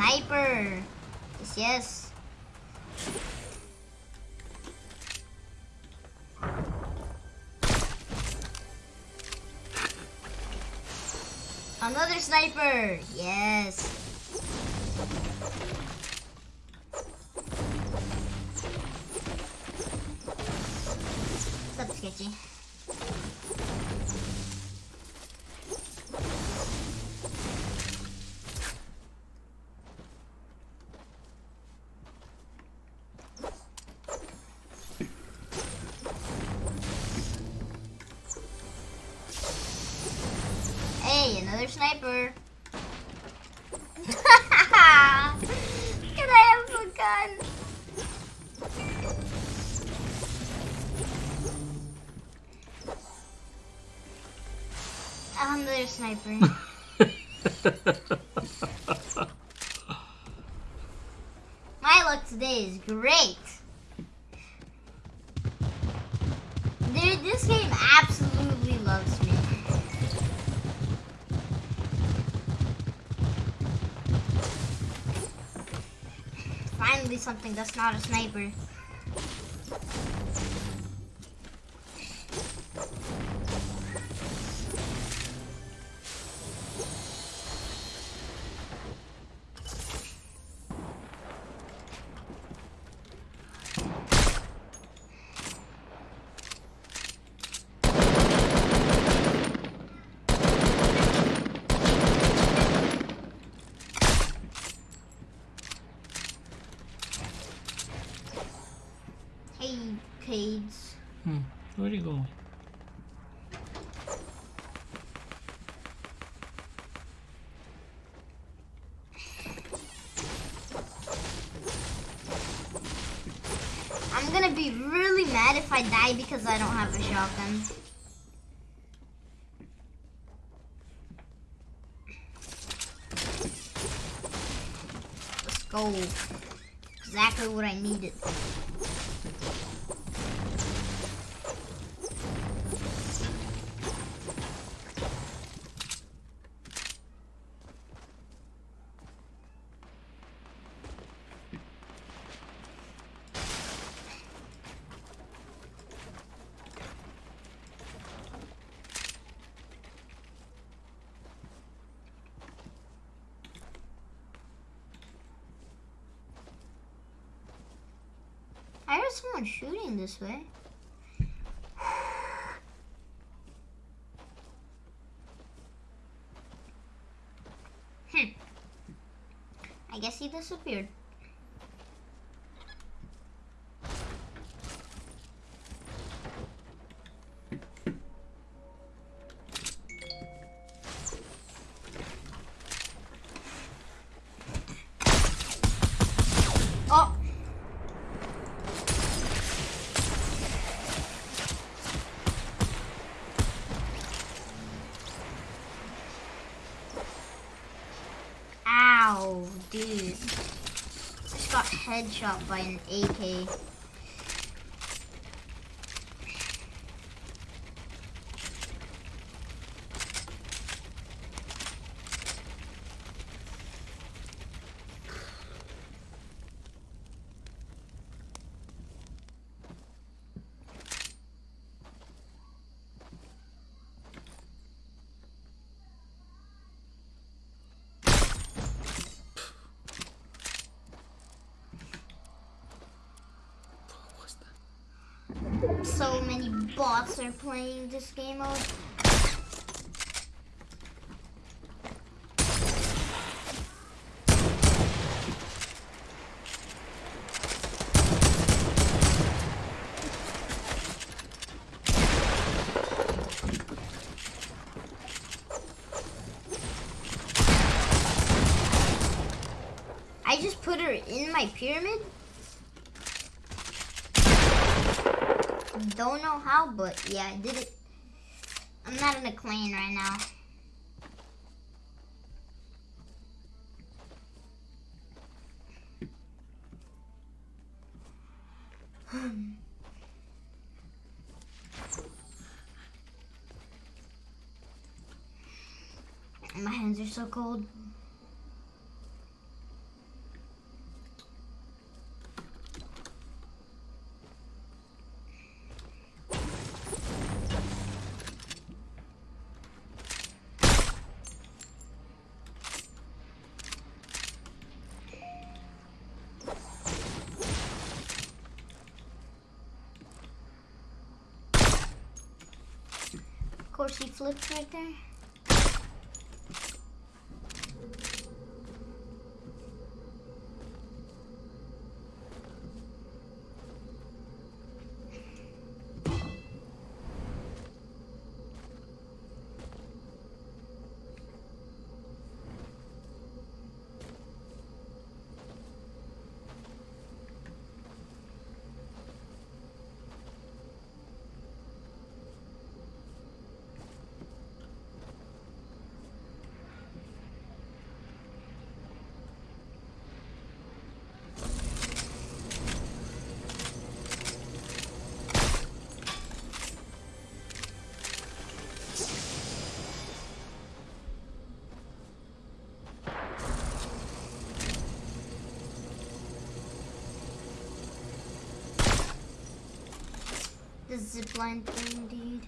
Sniper. Yes, yes. Another sniper. Yes. What's Sketchy? Sniper. Can I have a gun? Another sniper. My luck today is great. Dude, this game absolutely Finally something that's not a sniper. I die because I don't have a shotgun. Let's go. Exactly what I needed. I heard someone shooting this way. Hmm. I guess he disappeared. Oh, Just got headshot by an AK. So many bots are playing this game mode. I just put her in my pyramid. Don't know how, but yeah, I did it. I'm not in a clan right now. My hands are so cold. Course, he flipped right there. The zipline thing, indeed.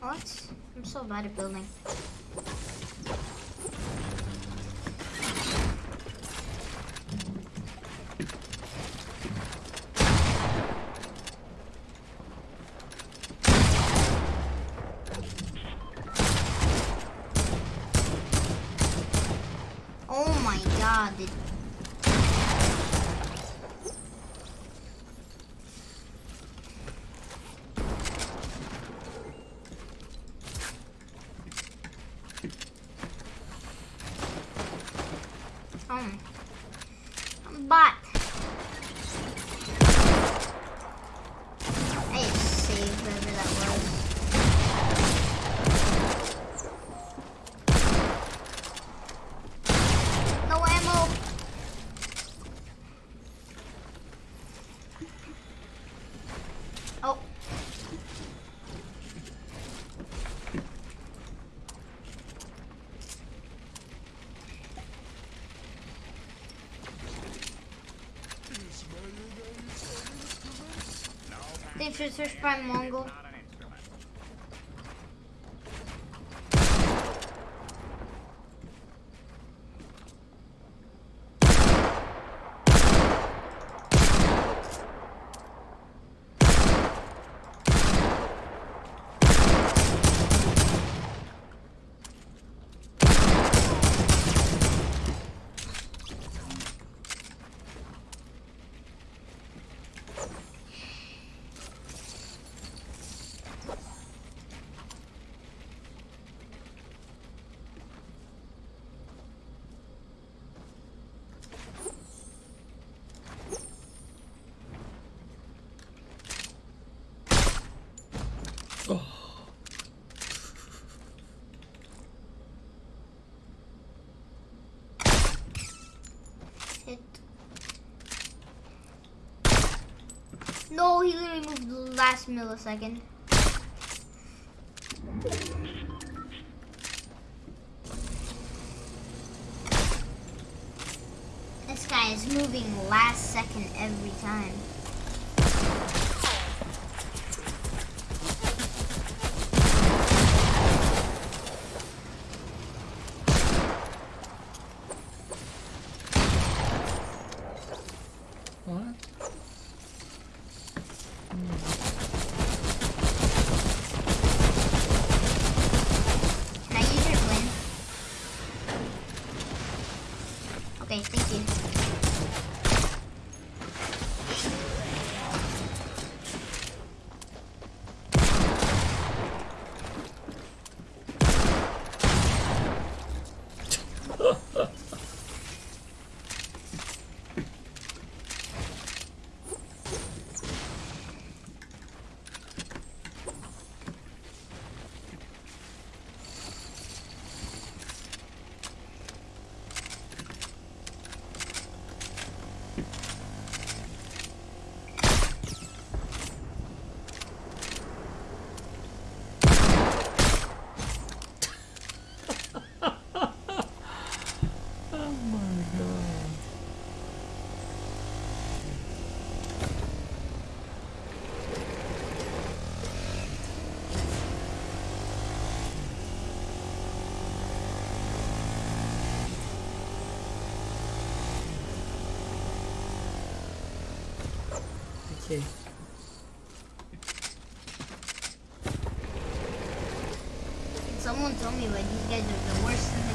What? Bad at building. Oh my god, чуть-чуть помогу. No, he literally moved the last millisecond. This guy is moving last second every time. What? Can Someone tell me why these guys are the worst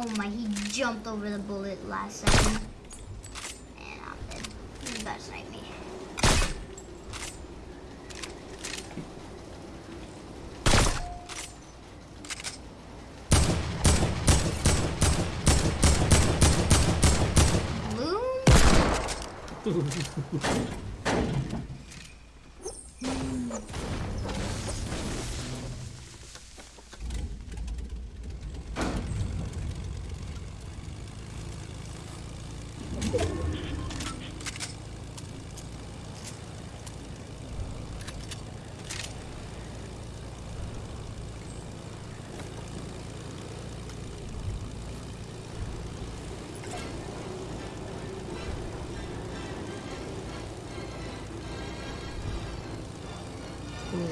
Oh my, he jumped over the bullet last second. And I'm dead. You gotta snipe me. Bloom?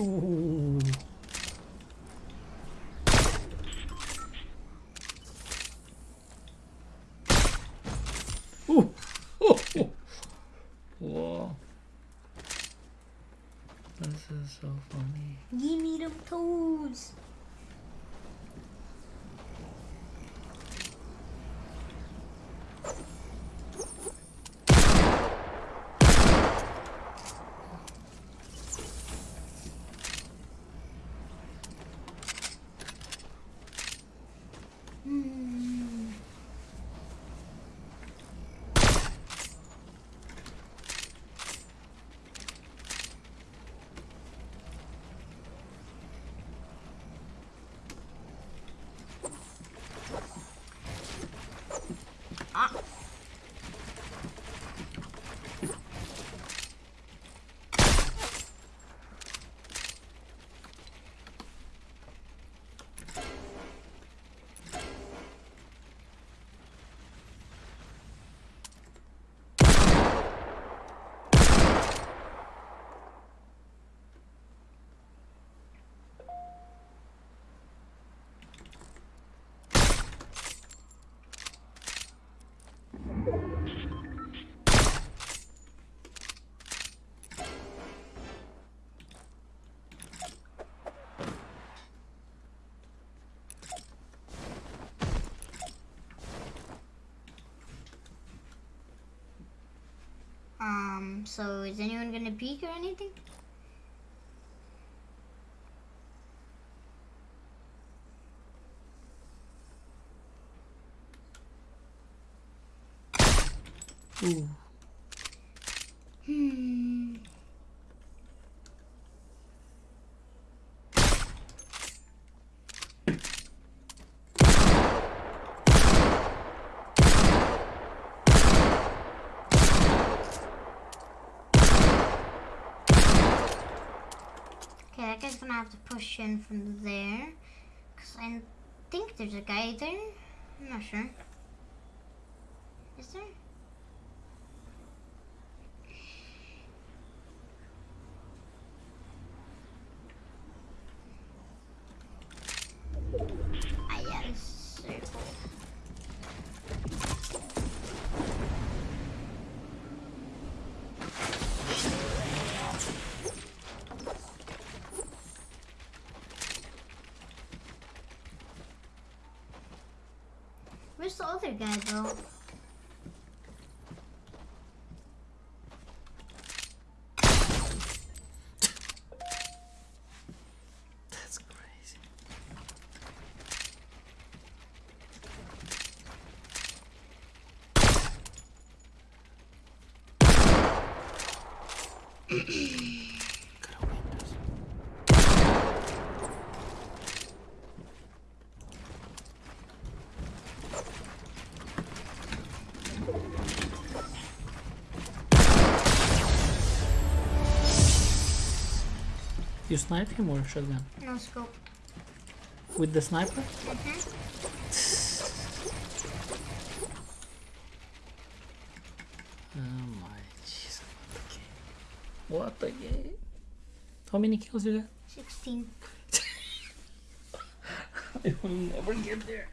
Ooh. So is anyone gonna peek or anything? Ooh. That guy's gonna have to push in from there. Because I think there's a guy there. I'm not sure. Is there? Ah, yeah, this circle. Where's the other guy though? You snipe him or shotgun? No scope. With the sniper? Mhm. Oh my jeez. What the game? How many kills you got? 16. I will never get there.